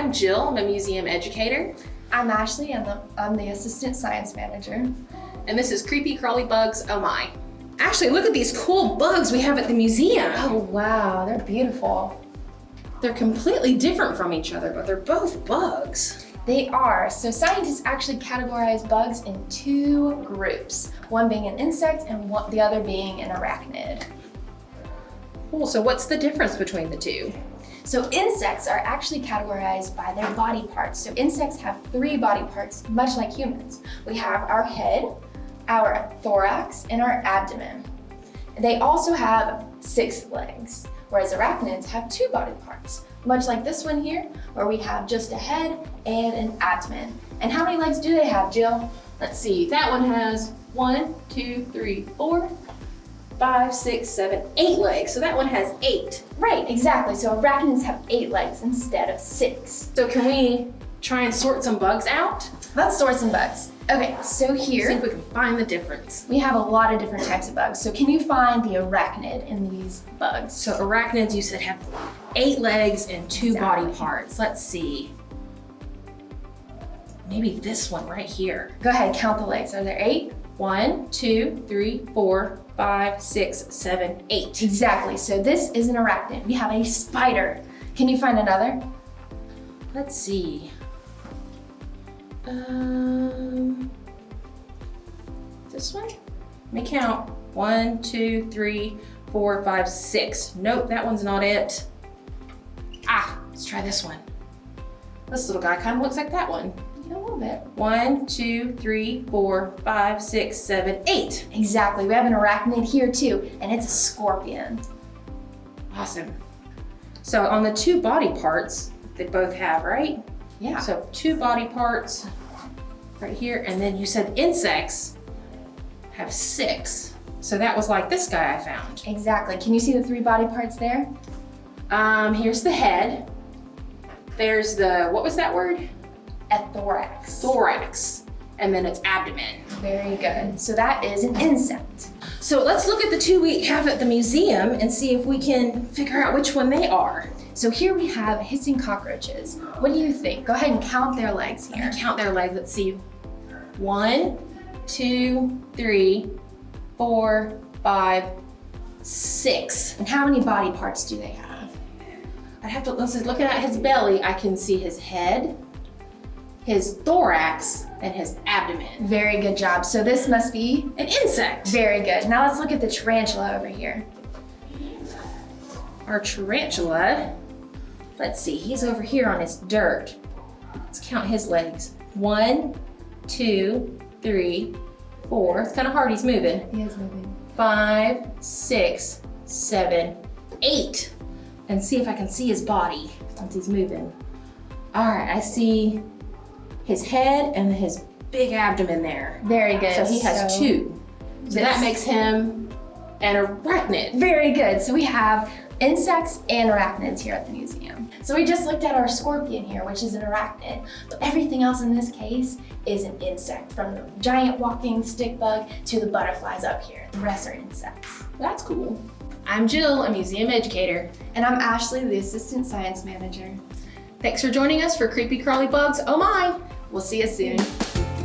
I'm Jill. I'm a museum educator. I'm Ashley, and I'm the assistant science manager. And this is Creepy Crawly Bugs Oh My. Ashley, look at these cool bugs we have at the museum. Oh wow, they're beautiful. They're completely different from each other, but they're both bugs. They are. So scientists actually categorize bugs in two groups, one being an insect and one, the other being an arachnid. Cool, so what's the difference between the two? So insects are actually categorized by their body parts. So insects have three body parts, much like humans. We have our head, our thorax, and our abdomen. They also have six legs, whereas arachnids have two body parts, much like this one here, where we have just a head and an abdomen. And how many legs do they have, Jill? Let's see, that one has one, two, three, four, five, six, seven, eight legs. So that one has eight. Right, exactly. So arachnids have eight legs instead of six. So can we try and sort some bugs out? Let's sort some bugs. Okay, so here. See if we can find the difference. We have a lot of different types of bugs. So can you find the arachnid in these bugs? So arachnids, you said, have eight legs and two exactly. body parts. Let's see. Maybe this one right here. Go ahead, count the legs. Are there eight? One, two, three, four, five, six, seven, eight. Exactly, so this is an arachnid. We have a spider. Can you find another? Let's see. Um, this one? Let me count. One, two, three, four, five, six. Nope, that one's not it. Ah, let's try this one. This little guy kind of looks like that one. Yeah, a little bit. One, two, three, four, five, six, seven, eight. Exactly, we have an arachnid here too, and it's a scorpion. Awesome. So on the two body parts, they both have, right? Yeah. So two body parts right here. And then you said insects have six. So that was like this guy I found. Exactly. Can you see the three body parts there? Um, here's the head. There's the, what was that word? A thorax. Thorax. And then it's abdomen. Very good. So that is an insect. So let's look at the two we have at the museum and see if we can figure out which one they are. So here we have hissing cockroaches. What do you think? Go ahead and count their legs here. Count their legs. Let's see. One, two, three, four, five, six. And how many body parts do they have? I'd have to, looking at his belly, I can see his head, his thorax, and his abdomen. Very good job. So this must be an insect. Very good. Now let's look at the tarantula over here. Our tarantula Let's see, he's over here on his dirt. Let's count his legs. One, two, three, four. It's kind of hard, he's moving. He is moving. Five, six, seven, eight. And see if I can see his body once he's moving. All right, I see his head and his big abdomen there. Very good. So he has so two. So that makes him an arachnid. Very good. So we have insects and arachnids here at the museum. So we just looked at our scorpion here, which is an arachnid, but everything else in this case is an insect, from the giant walking stick bug to the butterflies up here. The rest are insects. That's cool. I'm Jill, a museum educator. And I'm Ashley, the assistant science manager. Thanks for joining us for Creepy Crawly Bugs Oh My! We'll see you soon.